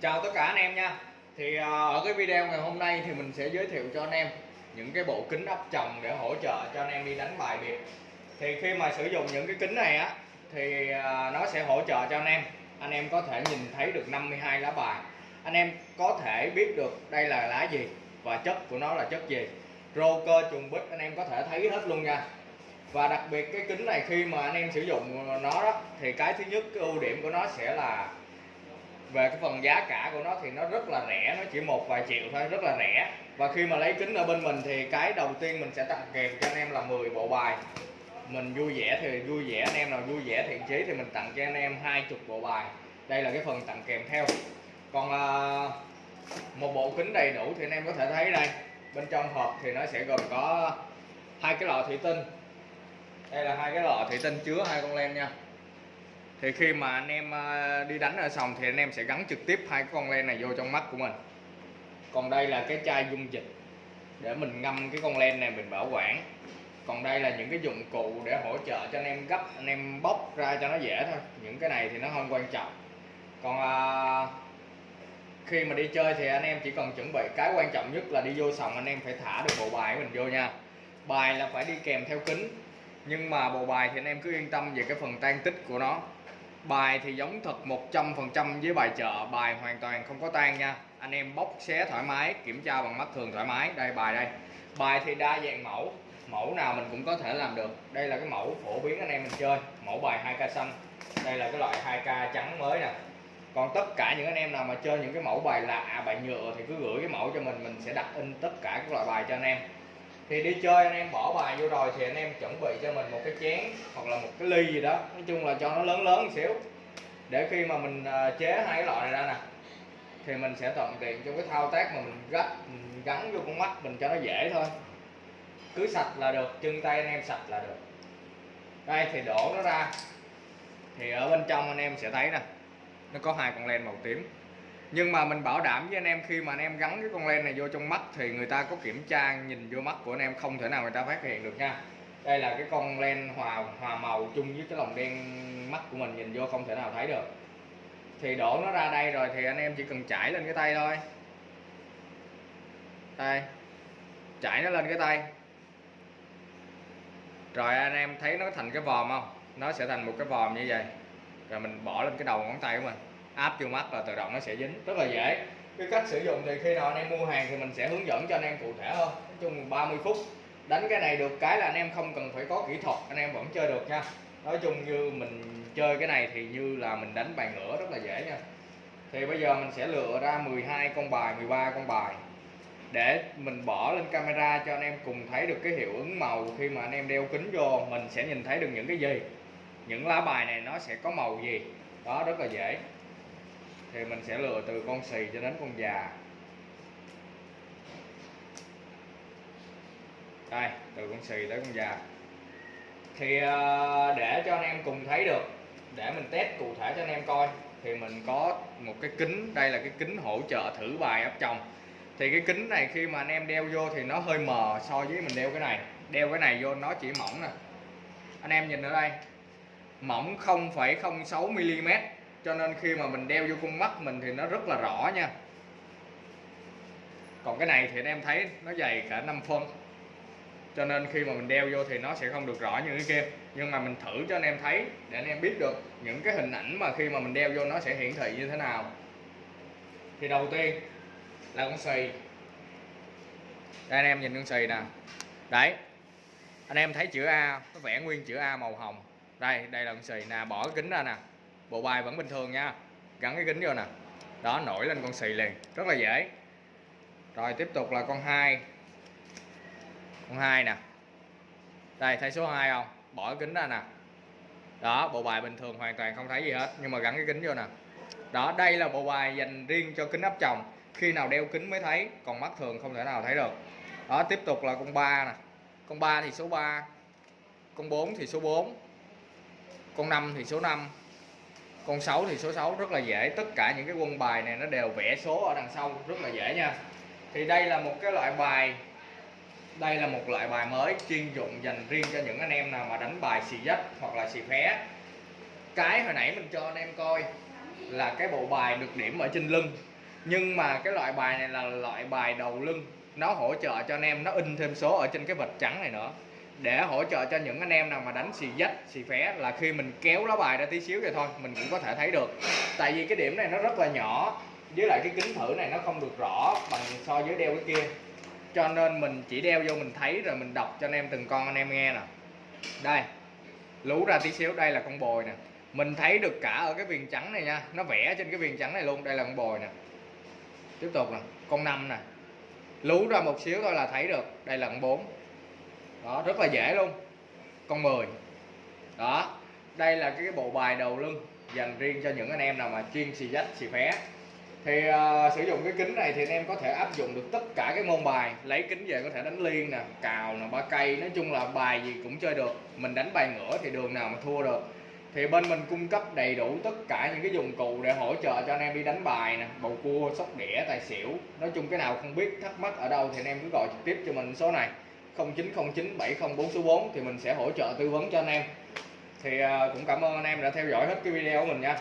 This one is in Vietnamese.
chào tất cả anh em nha. Thì à, ở cái video ngày hôm nay thì mình sẽ giới thiệu cho anh em những cái bộ kính áp tròng để hỗ trợ cho anh em đi đánh bài biệt. Thì khi mà sử dụng những cái kính này á, thì à, nó sẽ hỗ trợ cho anh em. Anh em có thể nhìn thấy được 52 lá bài. Anh em có thể biết được đây là lá gì và chất của nó là chất gì. Rô cơ trùng bích, anh em có thể thấy hết luôn nha. Và đặc biệt cái kính này khi mà anh em sử dụng nó đó, thì cái thứ nhất, cái ưu điểm của nó sẽ là về cái phần giá cả của nó thì nó rất là rẻ nó chỉ một vài triệu thôi rất là rẻ. Và khi mà lấy kính ở bên mình thì cái đầu tiên mình sẽ tặng kèm cho anh em là 10 bộ bài. Mình vui vẻ thì vui vẻ anh em nào vui vẻ thiện chí thì mình tặng cho anh em hai chục bộ bài. Đây là cái phần tặng kèm theo. Còn à, một bộ kính đầy đủ thì anh em có thể thấy đây. Bên trong hộp thì nó sẽ gồm có hai cái lọ thủy tinh. Đây là hai cái lọ thủy tinh chứa hai con len nha thì khi mà anh em ờ, đi đánh ở sòng thì anh em sẽ gắn trực tiếp hai con len này vô trong mắt của mình. Còn đây là cái chai dung dịch để mình ngâm cái con len này mình bảo quản. Còn đây là những cái dụng cụ để hỗ trợ cho anh em gấp anh em bóc ra cho nó dễ thôi. Những cái này thì nó không quan trọng. Còn à, khi mà đi chơi thì anh em chỉ cần chuẩn bị cái quan trọng nhất là đi vô sòng anh em phải thả được bộ bài của mình vô nha. Bài là phải đi kèm theo kính. Nhưng mà bộ bài thì anh em cứ yên tâm về cái phần tan tích của nó bài thì giống thật 100% với bài chợ, bài hoàn toàn không có tan nha. Anh em bóc xé thoải mái, kiểm tra bằng mắt thường thoải mái. Đây, bài đây. Bài thì đa dạng mẫu. Mẫu nào mình cũng có thể làm được. Đây là cái mẫu phổ biến anh em mình chơi. Mẫu bài 2k xanh. Đây là cái loại 2k trắng mới nè. Còn tất cả những anh em nào mà chơi những cái mẫu bài lạ, bài nhựa thì cứ gửi cái mẫu cho mình. Mình sẽ đặt in tất cả các loại bài cho anh em thì đi chơi anh em bỏ bài vô rồi thì anh em chuẩn bị cho mình một cái chén hoặc là một cái ly gì đó. Nói chung là cho nó lớn lớn một xíu. Để khi mà mình à, chế hai cái loại này ra nè, thì mình sẽ thuận tiện trong cái thao tác mà mình gắt mình gắn vô con mắt mình cho nó dễ thôi. Cứ sạch là được, chân tay anh em sạch là được. Đây, thì đổ nó ra. Thì ở bên trong anh em sẽ thấy nè, nó có hai con len màu tím nhưng mà mình bảo đảm với anh em khi mà anh em gắn cái con len này vô trong mắt thì người ta có kiểm tra nhìn vô mắt của anh em, không thể nào người ta phát hiện được nha. Đây là cái con len hòa hòa màu chung với cái lồng đen mắt của mình nhìn vô không thể nào thấy được. Thì đổ nó ra đây rồi thì anh em chỉ cần chảy lên cái tay thôi. Đây chảy nó lên cái tay. Rồi anh em thấy nó thành cái vòm không? Nó sẽ thành một cái vòm như vậy. Rồi mình bỏ lên cái đầu ngón tay của mình áp vô mắt là tự động nó sẽ dính. Rất là dễ. Cái cách sử dụng thì khi nào anh em mua hàng thì mình sẽ hướng dẫn cho anh em cụ thể hơn. Nói chung 30 phút. Đánh cái này được cái là anh em không cần phải có kỹ thuật, anh em vẫn chơi được nha. Nói chung như mình chơi cái này thì như là mình đánh bài ngửa rất là dễ nha. Thì bây giờ mình sẽ lựa ra 12 con bài 13 con bài. Để mình bỏ lên camera cho anh em cùng thấy được cái hiệu ứng màu khi mà anh em đeo kính vô, mình sẽ nhìn thấy được những cái gì. Những lá bài này nó sẽ có màu gì. Đó, rất là dễ thì mình sẽ lựa từ con xì cho đến con già. Đây từ con xì tới con già. Thì ờ, để cho anh em cùng thấy được để mình test cụ thể cho anh em coi thì mình có một cái kính đây là cái kính hỗ trợ thử bài áp chồng thì cái kính này khi mà anh em đeo vô thì nó hơi mờ so với mình đeo cái này. Đeo cái này vô nó chỉ mỏng nè. Anh em nhìn ở đây mỏng 0,06 mm cho nên khi mà mình đeo vô con mắt mình thì nó rất là rõ nha. Còn cái này thì anh em thấy nó dày cả 5 phân. Cho nên khi mà mình đeo vô thì nó sẽ không được rõ như cái kia. Nhưng mà mình thử cho anh em thấy để anh em biết được những cái hình ảnh mà khi mà mình đeo vô nó sẽ hiển thị như thế nào. Thì đầu tiên là con xì. Đây, anh em nhìn con xì nè. Đấy. Anh em thấy chữ A nó vẽ nguyên chữ A màu hồng. Đây đây là con xì nè, bỏ cái kính ra nè bộ bài vẫn bình thường nha. Gắn cái kính vô nè. Đó, nổi lên con xì liền. Rất là dễ. Rồi, tiếp tục là con hai. Con hai nè. Đây, thấy số 2 không? Bỏ cái kính ra nè. Đó, bộ bài bình thường hoàn toàn không thấy gì hết, nhưng mà gắn cái kính vô nè. Đó, đây là bộ bài dành riêng cho kính áp tròng. Khi nào đeo kính mới thấy, còn mắt thường không thể nào thấy được. Đó, tiếp tục là con ba nè. Con ba thì số 3 con 4 thì số 4 con 5 thì số 5 con 6 thì số 6 rất là dễ. Tất cả những cái quân bài này nó đều vẽ số ở đằng sau, rất là dễ nha. Thì đây là một cái loại bài, đây là một loại bài mới chuyên dụng dành riêng cho những anh em nào mà đánh bài xì dách hoặc là xì phé. Cái hồi nãy mình cho anh em coi là cái bộ bài được điểm ở trên lưng. Nhưng mà cái loại bài này là loại bài đầu lưng. Nó hỗ trợ cho anh em, nó in thêm số ở trên cái vạch trắng này nữa để hỗ trợ cho những anh em nào mà đánh xì dách, xì phé là khi mình kéo lá bài ra tí xíu vậy thôi, mình cũng có thể thấy được. Tại vì cái điểm này nó rất là nhỏ, với lại cái kính thử này nó không được rõ bằng so với đeo cái kia. Cho nên mình chỉ đeo vô mình thấy rồi mình đọc cho anh em, từng con anh em nghe nè. Đây, lú ra tí xíu, đây là con bồi nè. Mình thấy được cả ở cái viền trắng này nha, nó vẽ trên cái viền trắng này luôn, đây là con bồi nè. Tiếp tục nè, con năm nè. Lú ra một xíu thôi là thấy được, đây là con bốn đó rất là dễ luôn. Con 10 đó đây là cái bộ bài đầu lưng dành riêng cho những anh em nào mà chuyên xì dách xì phé. Thì uh, sử dụng cái kính này thì anh em có thể áp dụng được tất cả cái môn bài. Lấy kính về có thể đánh liên nè cào nè ba cây nói chung là bài gì cũng chơi được. Mình đánh bài ngửa thì đường nào mà thua được. Thì bên mình cung cấp đầy đủ tất cả những cái dụng cụ để hỗ trợ cho anh em đi đánh bài nè bầu cua sóc đĩa tài xỉu. Nói chung cái nào không biết thắc mắc ở đâu thì anh em cứ gọi trực tiếp cho mình số này. 0909 704 số 4 thì mình sẽ hỗ trợ tư vấn cho anh em. Thì à, cũng cảm ơn anh em đã theo dõi hết cái video của mình nha.